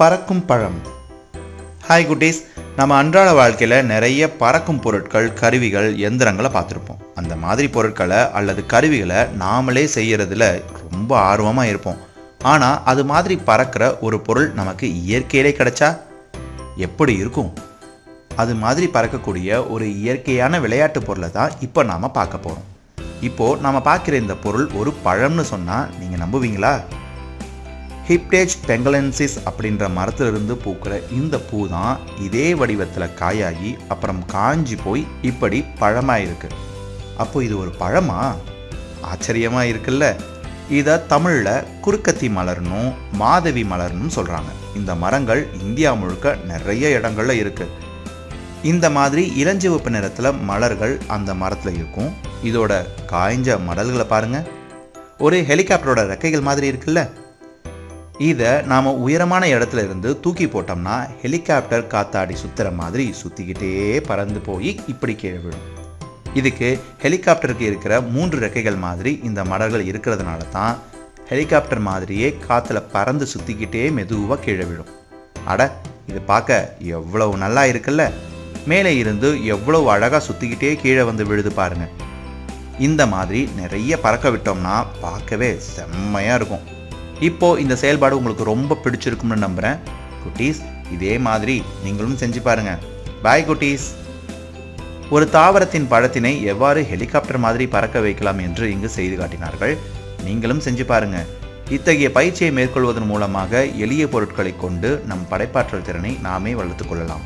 பறக்கும் பழம். ஹாய் குட்டீஸ். நம்ம அன்றாட வாழ்க்கையில் நிறைய பறக்கும் பொருட்கள் கருவிகள் எந்திரங்களை பார்த்துருப்போம். அந்த மாதிரி பொருட்களை அல்லது கருவிகளை நாமளே செய்கிறதுல ரொம்ப ஆர்வமாக இருப்போம். ஆனால் அது மாதிரி பறக்கிற ஒரு பொருள் நமக்கு இயற்கையிலே கிடைச்சா எப்படி இருக்கும்? அது மாதிரி பறக்கக்கூடிய ஒரு இயற்கையான விளையாட்டு பொருளை தான் இப்போ நாம் பார்க்க போகிறோம் இப்போது நாம் பார்க்குற இந்த பொருள் ஒரு பழம்னு சொன்னால் நீங்கள் நம்புவீங்களா? ஹிப்டேஜ் பெங்கலன்சிஸ் அப்படின்ற மரத்திலிருந்து பூக்கிற இந்த பூ தான் இதே வடிவத்தில் காயாகி அப்புறம் காஞ்சி போய் இப்படி பழமாக இருக்கு அப்போ இது ஒரு பழமா? ஆச்சரியமாக இருக்குல்ல. இதை தமிழில் குறுக்கத்தி மலர்னும் மாதவி மலர்னும் சொல்கிறாங்க இந்த மரங்கள் இந்தியா முழுக்க நிறைய இடங்கள்ல இருக்கு. இந்த மாதிரி இளஞ்சிவப்பு நிறத்தில் மலர்கள் அந்த மரத்தில் இருக்கும். இதோட காய்ஞ்ச மடல்களை பாருங்கள் ஒரு ஹெலிகாப்டரோட ரெக்கைகள் மாதிரி இருக்குல்ல. இதை நாம் உயரமான இடத்துல இருந்து தூக்கி போட்டோம்னா ஹெலிகாப்டர் காத்தாடி சுற்றுற மாதிரி சுற்றிக்கிட்டே பறந்து போய் இப்படி கீழே விழும். இதுக்கு ஹெலிகாப்டருக்கு இருக்கிற மூன்று ரெக்கைகள் மாதிரி இந்த மடல்கள் இருக்கிறதுனால தான் ஹெலிகாப்டர் மாதிரியே காற்றுல பறந்து சுற்றிக்கிட்டே மெதுவாக கீழே விழும். அட இது பார்க்க எவ்வளவு நல்லா இருக்குல்ல? மேலே இருந்து எவ்வளவு அழகாக சுற்றிக்கிட்டே கீழே வந்து விழுது பாருங்க. இந்த மாதிரி நிறைய பறக்க விட்டோம்னா பார்க்கவே செம்மையாக இருக்கும். இப்போ இந்த செயல்பாடு உங்களுக்கு ரொம்ப பிடிச்சிருக்கும்னு நம்புகிறேன் குட்டீஸ் இதே மாதிரி நீங்களும் செஞ்சு பாருங்க. பாய் குட்டீஸ். ஒரு தாவரத்தின் பழத்தினை எவ்வாறு ஹெலிகாப்டர் மாதிரி பறக்க வைக்கலாம் என்று இங்கு செய்து காட்டினார்கள். நீங்களும் செஞ்சு பாருங்க. இத்தகைய பயிற்சியை மேற்கொள்வதன் மூலமாக எளிய பொருட்களை கொண்டு நம் படைப்பாற்றல் திறனை நாமே வளர்த்துக் கொள்ளலாம்.